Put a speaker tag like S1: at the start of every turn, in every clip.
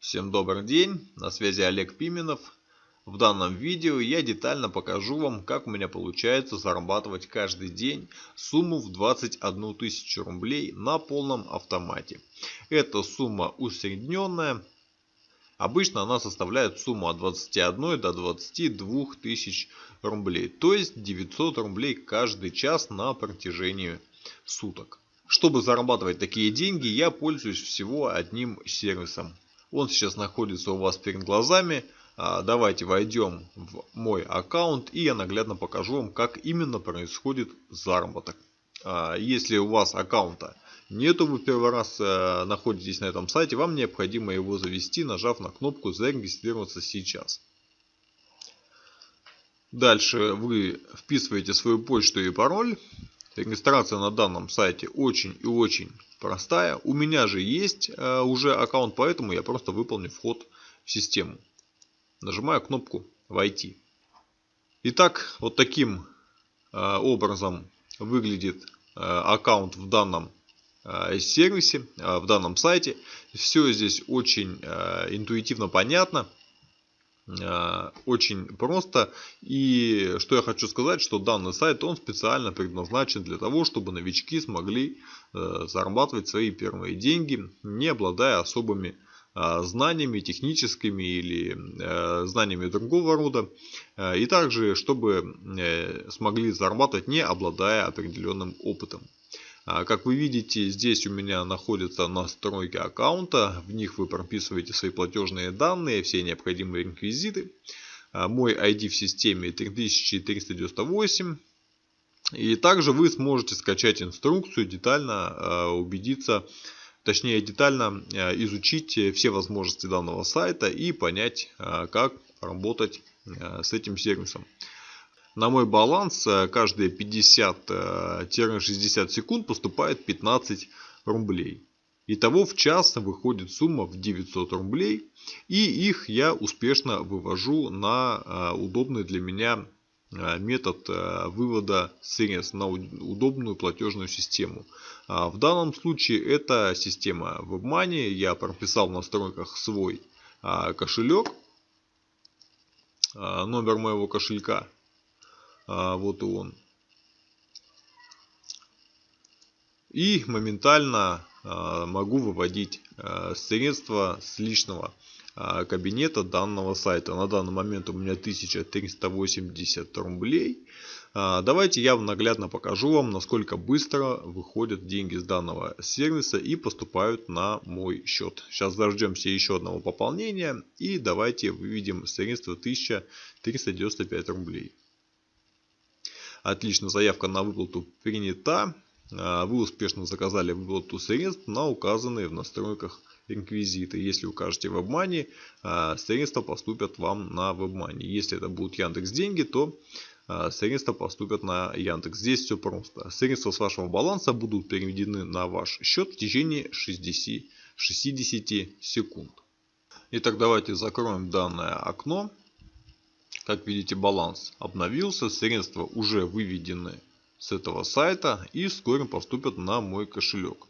S1: Всем добрый день, на связи Олег Пименов. В данном видео я детально покажу вам, как у меня получается зарабатывать каждый день сумму в 21 тысячу рублей на полном автомате. Эта сумма усредненная. Обычно она составляет сумму от 21 до 22 тысяч рублей. То есть 900 рублей каждый час на протяжении суток. Чтобы зарабатывать такие деньги, я пользуюсь всего одним сервисом он сейчас находится у вас перед глазами. А, давайте войдем в мой аккаунт и я наглядно покажу вам, как именно происходит заработок. А, если у вас аккаунта нету, вы первый раз э, находитесь на этом сайте, вам необходимо его завести, нажав на кнопку «Зарегистрироваться сейчас». Дальше вы вписываете свою почту и пароль. Регистрация на данном сайте очень и очень простая. У меня же есть э, уже аккаунт, поэтому я просто выполню вход в систему. Нажимаю кнопку «Войти». Итак, вот таким э, образом выглядит э, аккаунт в данном сервисе, в данном сайте. Все здесь очень интуитивно понятно. Э, очень просто. И что я хочу сказать, что данный сайт, он специально предназначен для того, чтобы новички смогли э, зарабатывать свои первые деньги, не обладая особыми э, знаниями техническими или знаниями другого рода. И также, чтобы смогли зарабатывать, не обладая определенным опытом. А, как вы видите, здесь у меня находятся настройки аккаунта. В них вы прописываете свои платежные данные, все необходимые реквизиты. А, мой ID в системе 3398. И также вы сможете скачать инструкцию, детально а, убедиться, точнее детально изучить все возможности данного сайта и понять, как работать с этим сервисом. На мой баланс э, каждые 50-60 э, секунд поступает 15 рублей. Итого в час выходит сумма в 900 рублей. И их я успешно вывожу на э, удобный для меня метод вывода средств на удобную платежную систему. В данном случае это система WebMoney. Я прописал в настройках свой кошелек. Номер моего кошелька а, вот он. И моментально а, могу выводить а, средства с личного кабинета данного сайта. На данный момент у меня 1380 рублей. Давайте я наглядно покажу вам, насколько быстро выходят деньги с данного сервиса и поступают на мой счет. Сейчас дождемся еще одного пополнения и давайте выведем средства 1395 рублей. Отлично, заявка на выплату принята. А, вы успешно заказали выплату средств на указанные в настройках реквизиты. Если укажете в обмане, а, средства поступят вам на WebMoney. Если это будут Яндекс деньги, то а, средства поступят на Яндекс. Здесь все просто. Средства с вашего баланса будут переведены на ваш счет в течение 60, 60 секунд. Итак, давайте закроем данное окно. Как видите, баланс обновился, средства уже выведены с этого сайта и вскоре поступят на мой кошелек.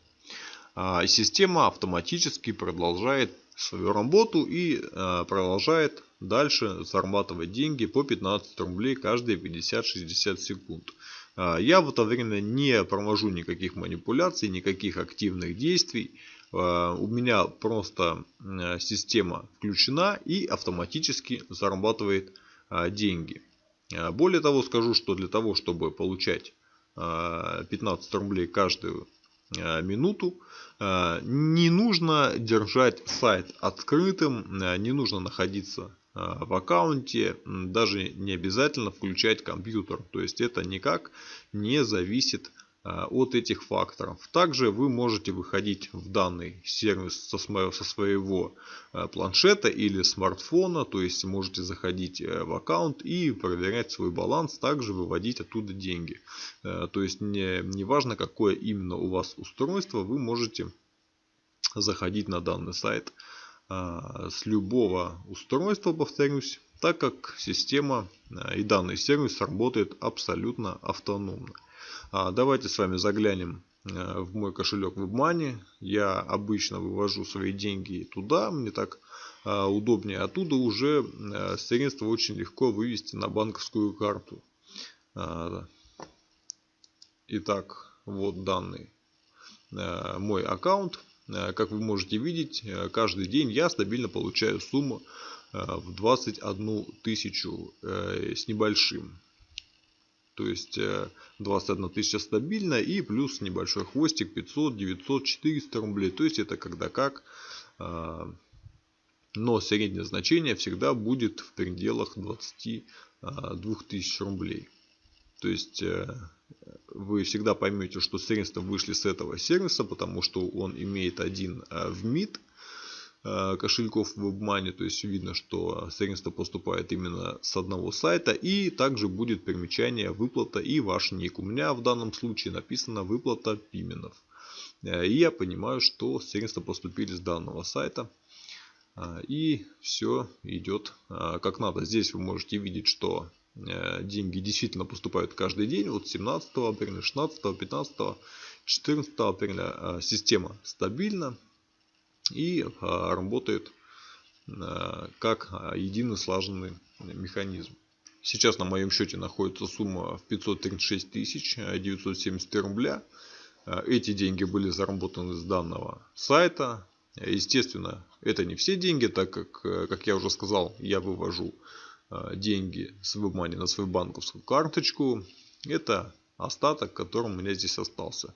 S1: А, система автоматически продолжает свою работу и а, продолжает дальше зарабатывать деньги по 15 рублей каждые 50-60 секунд. А, я в это время не провожу никаких манипуляций, никаких активных действий. У меня просто система включена и автоматически зарабатывает а, деньги. А, более того, скажу, что для того, чтобы получать 15 а, рублей каждую минуту, не нужно держать сайт открытым, не нужно находиться в аккаунте, даже не обязательно включать компьютер. То есть это никак не зависит от этих факторов. Также вы можете выходить в данный сервис со своего э, планшета или смартфона, то есть можете заходить э, в аккаунт и проверять свой баланс, также выводить оттуда деньги. То есть не, не важно какое именно у вас устройство, вы можете заходить на данный сайт с любого устройства, повторюсь, так как система и данный сервис работает абсолютно автономно. А, давайте с вами заглянем в мой кошелек WebMoney. Я обычно вывожу свои деньги туда, мне так удобнее. Оттуда уже средства очень легко вывести на банковскую карту. Итак, вот данный мой аккаунт. Как вы можете видеть, каждый день я стабильно получаю сумму в 21 тысячу с небольшим. То есть 21 э, тысяча стабильно и плюс небольшой хвостик 500, 900, 400 рублей. То есть это когда как. А, но среднее значение всегда будет в пределах 22 а, тысяч рублей. То есть э, вы всегда поймете, что средства вышли с этого сервиса, потому что он имеет один э, в МИД Э, кошельков в WebMoney. То есть видно, что средства поступает именно с одного сайта. И также будет примечание выплата и ваш ник. У меня в данном случае написано выплата Пименов. Э, и я понимаю, что средства поступили с данного сайта. Э, и все идет как надо. Здесь вы можете видеть, что деньги действительно поступают каждый день. Вот 17 апреля, 16, 15, 14 апреля система стабильна и а, работает а, как а, единый слаженный механизм. Сейчас на моем счете находится сумма в 536 тысяч 970 рубля. Эти деньги были заработаны с данного сайта. Естественно, это не все деньги, так как, как я уже сказал, я вывожу деньги с WebMoney на свою банковскую карточку. Это остаток, который у меня здесь остался.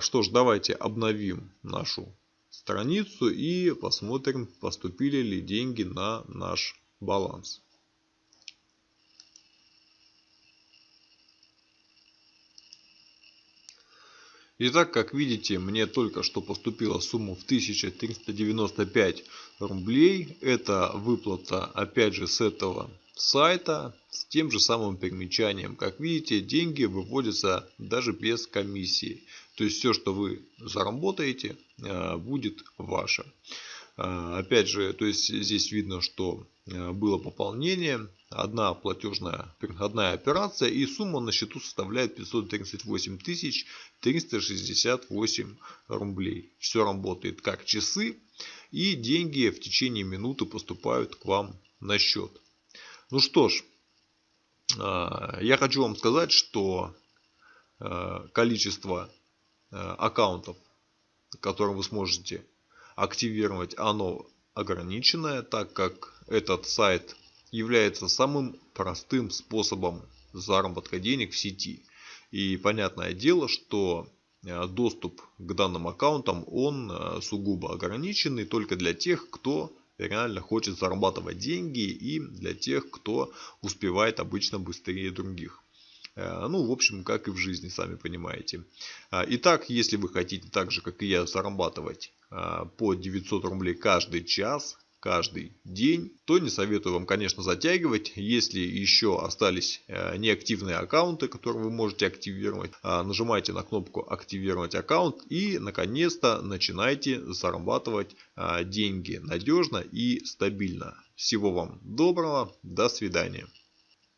S1: Что ж, давайте обновим нашу страницу и посмотрим, поступили ли деньги на наш баланс. Итак, как видите, мне только что поступила сумма в 1395 рублей. Это выплата, опять же, с этого сайта с тем же самым примечанием. Как видите, деньги выводятся даже без комиссии. То есть все, что вы заработаете, э, будет ваше. Э, опять же, то есть здесь видно, что э, было пополнение, одна платежная, одна операция и сумма на счету составляет 538 368 рублей. Все работает как часы и деньги в течение минуты поступают к вам на счет. Ну что ж, я хочу вам сказать, что количество аккаунтов, которые вы сможете активировать, оно ограниченное, так как этот сайт является самым простым способом заработка денег в сети. И понятное дело, что э, доступ к данным аккаунтам он э, сугубо ограниченный только для тех, кто реально хочет зарабатывать деньги и для тех, кто успевает обычно быстрее других. Э, ну, в общем, как и в жизни, сами понимаете. А, итак, если вы хотите так же, как и я, зарабатывать а, по 900 рублей каждый час, каждый день, то не советую вам, конечно, затягивать. Если еще остались э, неактивные аккаунты, которые вы можете активировать, нажимайте на кнопку «Активировать аккаунт» и, наконец-то, начинайте зарабатывать деньги надежно и стабильно. Всего вам доброго, до свидания.